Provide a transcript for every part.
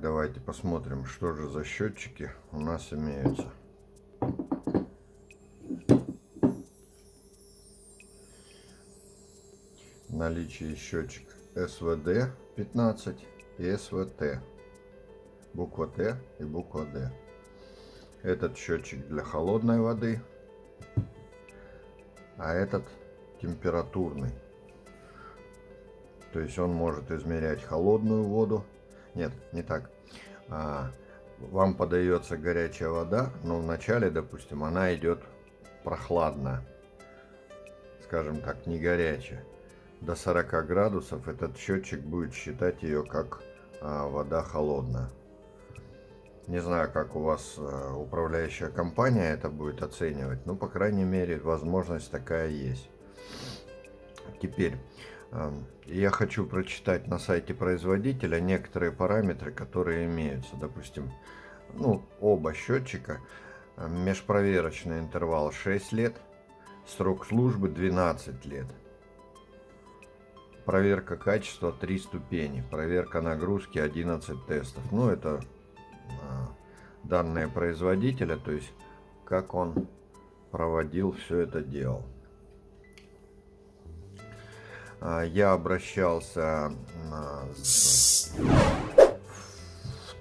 Давайте посмотрим, что же за счетчики у нас имеются. Наличие счетчик СВД 15 и СВТ. Буква Т и буква Д. Этот счетчик для холодной воды, а этот температурный. То есть он может измерять холодную воду. Нет, не так. А, вам подается горячая вода, но вначале, допустим, она идет прохладная. Скажем так, не горячая. До 40 градусов этот счетчик будет считать ее как а, вода холодная. Не знаю, как у вас а, управляющая компания это будет оценивать, но, по крайней мере, возможность такая есть. Теперь, я хочу прочитать на сайте производителя некоторые параметры, которые имеются. Допустим, ну, оба счетчика, межпроверочный интервал 6 лет, срок службы 12 лет. Проверка качества 3 ступени, проверка нагрузки 11 тестов. Ну, это а, данные производителя, то есть как он проводил все это дело. А, я обращался в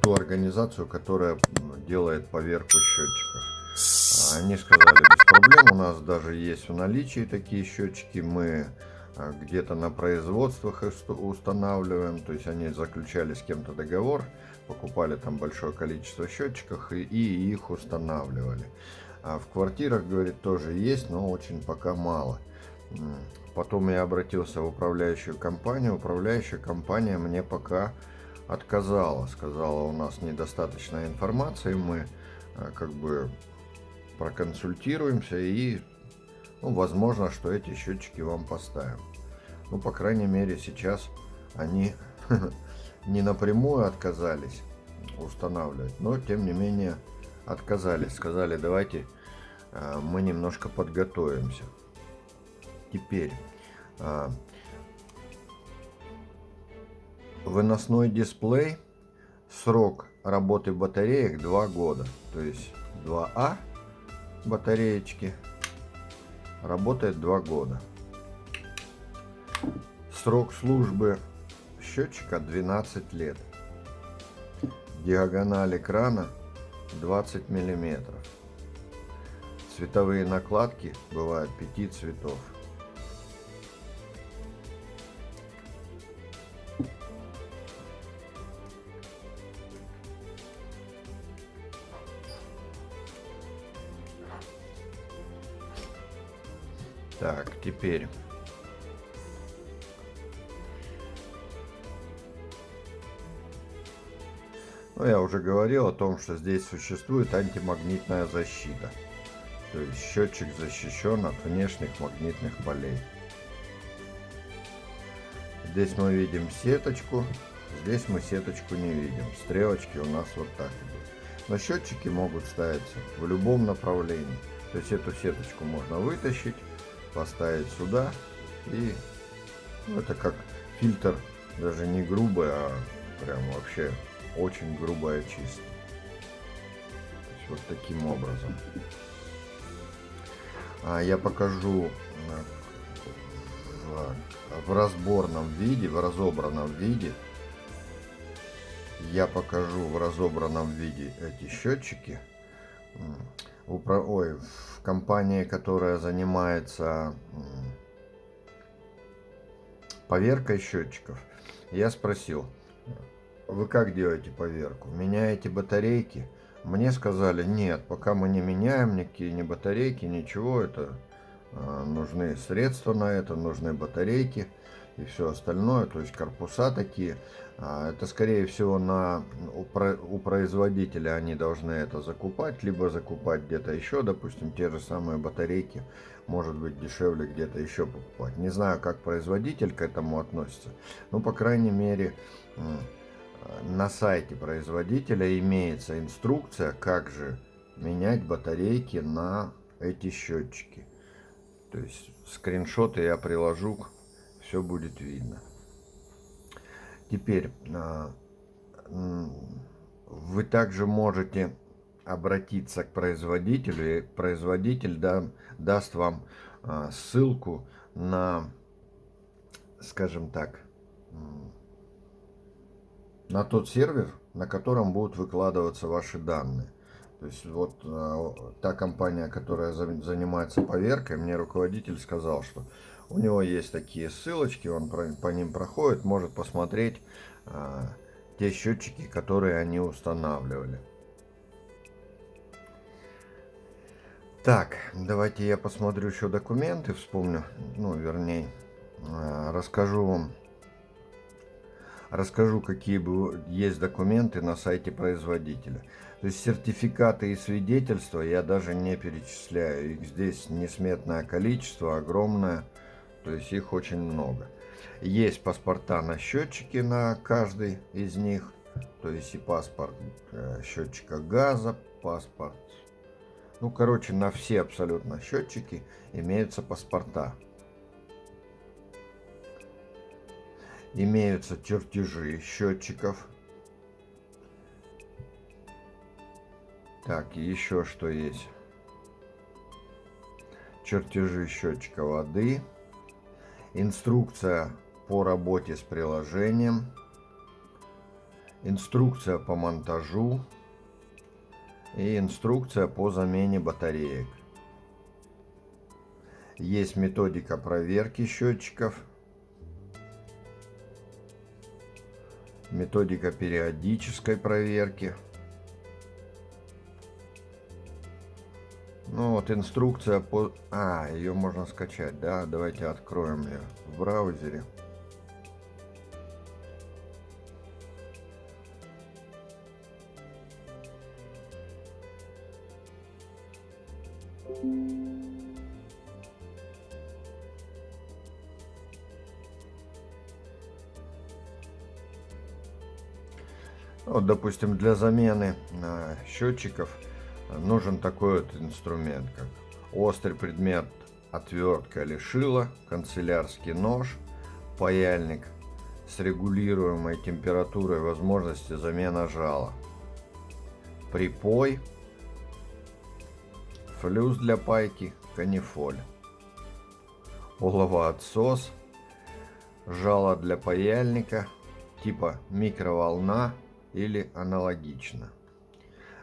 ту организацию, которая делает поверку счетчиков. Они сказали, без проблем, у нас даже есть в наличии такие счетчики, мы а, где-то на производствах устанавливаем, то есть они заключали с кем-то договор, покупали там большое количество счетчиков и, и их устанавливали. А в квартирах, говорит, тоже есть, но очень пока мало. Потом я обратился в управляющую компанию. Управляющая компания мне пока отказала. Сказала, у нас недостаточно информации, мы э, как бы проконсультируемся и ну, возможно, что эти счетчики вам поставим. Ну, по крайней мере, сейчас они не напрямую отказались устанавливать, но тем не менее отказались. Сказали, давайте э, мы немножко подготовимся. Теперь а, выносной дисплей, срок работы батареек 2 года. То есть 2А батареечки работает 2 года. Срок службы счетчика 12 лет. Диагональ экрана 20 миллиметров. Цветовые накладки бывают 5 цветов. Так, теперь... Ну, я уже говорил о том, что здесь существует антимагнитная защита. То есть счетчик защищен от внешних магнитных полей. Здесь мы видим сеточку, здесь мы сеточку не видим. Стрелочки у нас вот так идут. Но счетчики могут ставиться в любом направлении. То есть эту сеточку можно вытащить поставить сюда и ну, это как фильтр даже не грубый, а прям вообще очень грубая чистка. Вот таким образом. А я покажу в, в разборном виде, в разобранном виде. Я покажу в разобранном виде эти счетчики упро... Ой, в компании, которая занимается поверкой счетчиков, я спросил, вы как делаете поверку? Меняете батарейки? Мне сказали, нет, пока мы не меняем никакие ни батарейки, ничего, это нужны средства на это, нужны батарейки и все остальное, то есть корпуса такие. А, это скорее всего на, у производителя они должны это закупать, либо закупать где-то еще, допустим, те же самые батарейки, может быть дешевле где-то еще покупать. Не знаю, как производитель к этому относится, но по крайней мере на сайте производителя имеется инструкция, как же менять батарейки на эти счетчики. То есть скриншоты я приложу все будет видно. Теперь, а, вы также можете обратиться к производителю, и производитель да, даст вам а, ссылку на, скажем так, на тот сервер, на котором будут выкладываться ваши данные. То есть вот э, та компания, которая занимается поверкой, мне руководитель сказал, что у него есть такие ссылочки, он по, по ним проходит, может посмотреть э, те счетчики, которые они устанавливали. Так, давайте я посмотрю еще документы, вспомню, ну, вернее, э, расскажу вам, расскажу, какие есть документы на сайте производителя. То есть сертификаты и свидетельства я даже не перечисляю. Их здесь несметное количество, огромное. То есть их очень много. Есть паспорта на счетчике на каждый из них. То есть и паспорт э, счетчика газа, паспорт. Ну, короче, на все абсолютно счетчики имеются паспорта. Имеются чертежи счетчиков Так, еще что есть. Чертежи счетчика воды. Инструкция по работе с приложением. Инструкция по монтажу. И инструкция по замене батареек. Есть методика проверки счетчиков. Методика периодической проверки. Ну вот инструкция по... А, ее можно скачать, да? Давайте откроем ее в браузере. Вот, допустим, для замены э, счетчиков нужен такой вот инструмент, как острый предмет, отвертка или шило, канцелярский нож, паяльник с регулируемой температурой возможности замена жала, припой, флюс для пайки, канифоль, оловоотсос, жало для паяльника типа микроволна или аналогично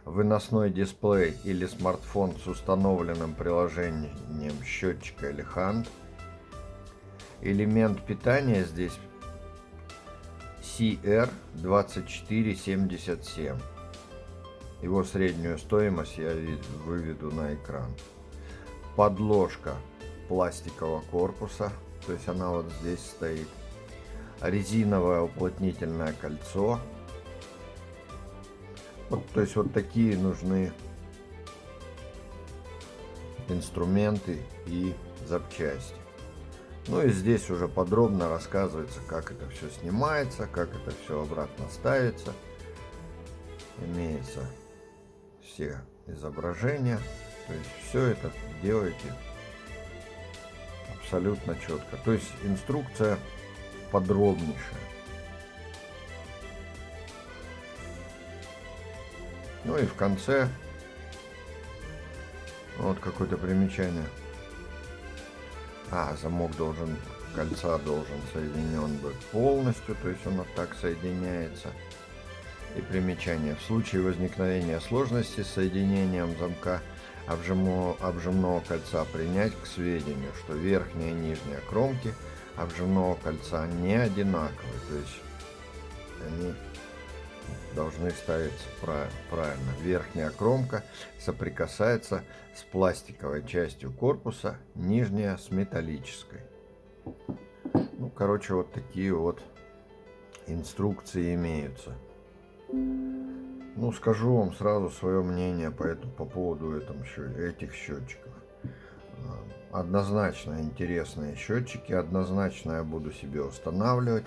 выносной дисплей или смартфон с установленным приложением счетчика или хант. Элемент питания здесь CR2477. Его среднюю стоимость я выведу на экран. Подложка пластикового корпуса, то есть она вот здесь стоит. Резиновое уплотнительное кольцо вот, то есть вот такие нужны инструменты и запчасти. Ну и здесь уже подробно рассказывается, как это все снимается, как это все обратно ставится. Имеется все изображения. То есть все это делаете абсолютно четко. То есть инструкция подробнейшая. Ну и в конце вот какое-то примечание. А, замок должен, кольца должен соединен быть полностью, то есть он вот так соединяется. И примечание. В случае возникновения сложности с соединением замка обжимного, обжимного кольца принять к сведению, что верхняя и нижняя кромки обжимного кольца не одинаковые. То есть они должны ставиться правильно. Верхняя кромка соприкасается с пластиковой частью корпуса, нижняя с металлической. Ну, короче, вот такие вот инструкции имеются. Ну, скажу вам сразу свое мнение по, этому, по поводу этом, этих счетчиков. А, однозначно интересные счетчики, однозначно я буду себе устанавливать.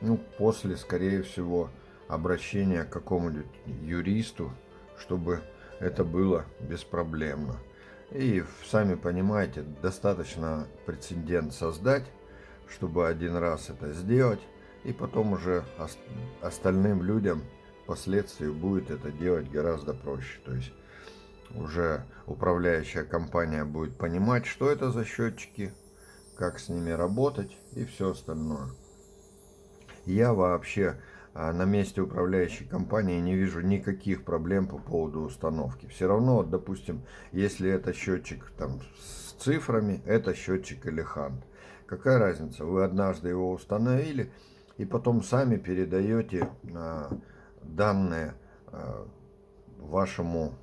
Ну, после, скорее всего, обращения к какому-нибудь юристу, чтобы это было беспроблемно. И, сами понимаете, достаточно прецедент создать, чтобы один раз это сделать, И потом уже остальным людям впоследствии будет это делать гораздо проще. То есть уже управляющая компания будет понимать, что это за счетчики, как с ними работать и все остальное. Я вообще а, на месте управляющей компании не вижу никаких проблем по поводу установки. Все равно, допустим, если это счетчик там, с цифрами, это счетчик Элехант. Какая разница? Вы однажды его установили и потом сами передаете а, данные а, вашему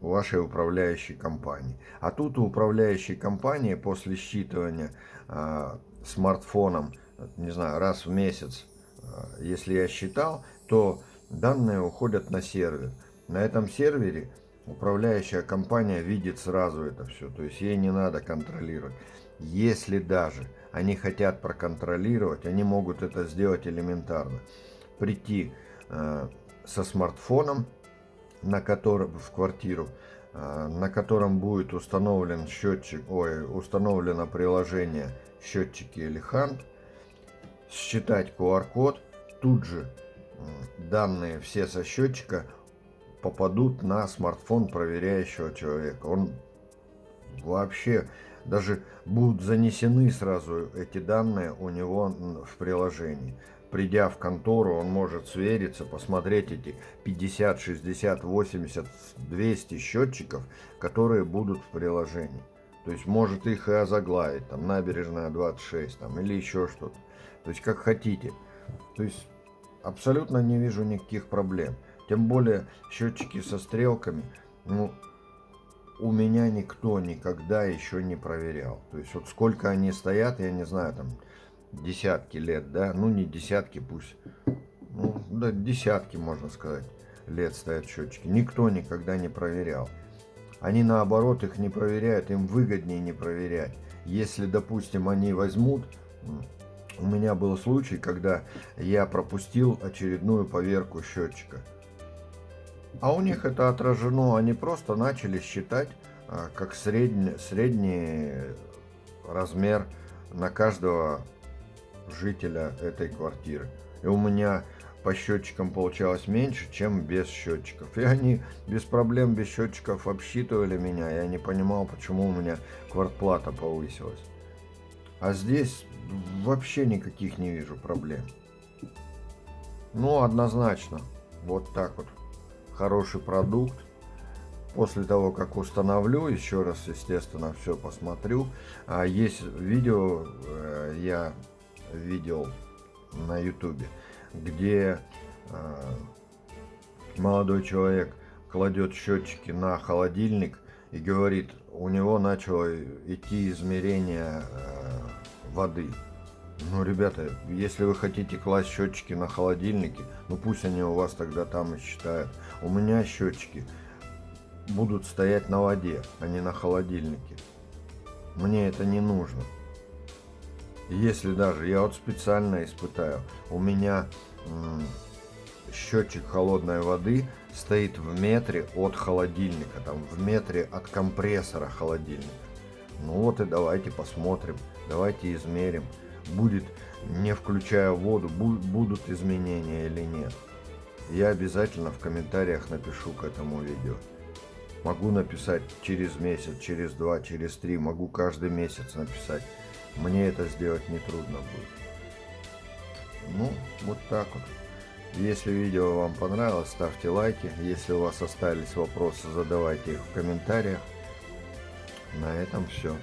вашей управляющей компании. А тут у управляющей компании после считывания э, смартфоном, не знаю, раз в месяц, э, если я считал, то данные уходят на сервер. На этом сервере управляющая компания видит сразу это все, то есть ей не надо контролировать. Если даже они хотят проконтролировать, они могут это сделать элементарно. Прийти э, со смартфоном, на котором в квартиру, э, на котором будет установлен счетчик, ой, установлено приложение счетчики Элихант, считать QR-код, тут же данные все со счетчика попадут на смартфон проверяющего человека. Он вообще даже будут занесены сразу эти данные у него в приложении придя в контору, он может свериться, посмотреть эти 50, 60, 80, 200 счетчиков, которые будут в приложении. То есть может их и озаглавить, там набережная 26, там или еще что-то. То есть как хотите. То есть абсолютно не вижу никаких проблем. Тем более счетчики со стрелками, ну, у меня никто никогда еще не проверял. То есть вот сколько они стоят, я не знаю, там десятки лет, да, ну не десятки пусть, ну да десятки можно сказать лет стоят счетчики. Никто никогда не проверял. Они наоборот их не проверяют, им выгоднее не проверять. Если, допустим, они возьмут, у меня был случай, когда я пропустил очередную поверку счетчика. А у них это отражено, они просто начали считать а, как средний, средний размер на каждого жителя этой квартиры. И у меня по счетчикам получалось меньше, чем без счетчиков. И они без проблем, без счетчиков обсчитывали меня. Я не понимал, почему у меня квартплата повысилась. А здесь вообще никаких не вижу проблем. Ну, однозначно. Вот так вот. Хороший продукт. После того, как установлю, еще раз, естественно, все посмотрю. А есть видео, э, я видел на ютубе, где э, молодой человек кладет счетчики на холодильник и говорит, у него начало идти измерение э, воды. Ну, ребята, если вы хотите класть счетчики на холодильнике, ну пусть они у вас тогда там и считают. У меня счетчики будут стоять на воде, а не на холодильнике. Мне это не нужно. Если даже, я вот специально испытаю, у меня счетчик холодной воды стоит в метре от холодильника, там в метре от компрессора холодильника. Ну вот и давайте посмотрим, давайте измерим, будет, не включая воду, будут изменения или нет. Я обязательно в комментариях напишу к этому видео. Могу написать через месяц, через два, через три, могу каждый месяц написать. Мне это сделать нетрудно будет. Ну, вот так вот. Если видео вам понравилось, ставьте лайки. Если у вас остались вопросы, задавайте их в комментариях. На этом все.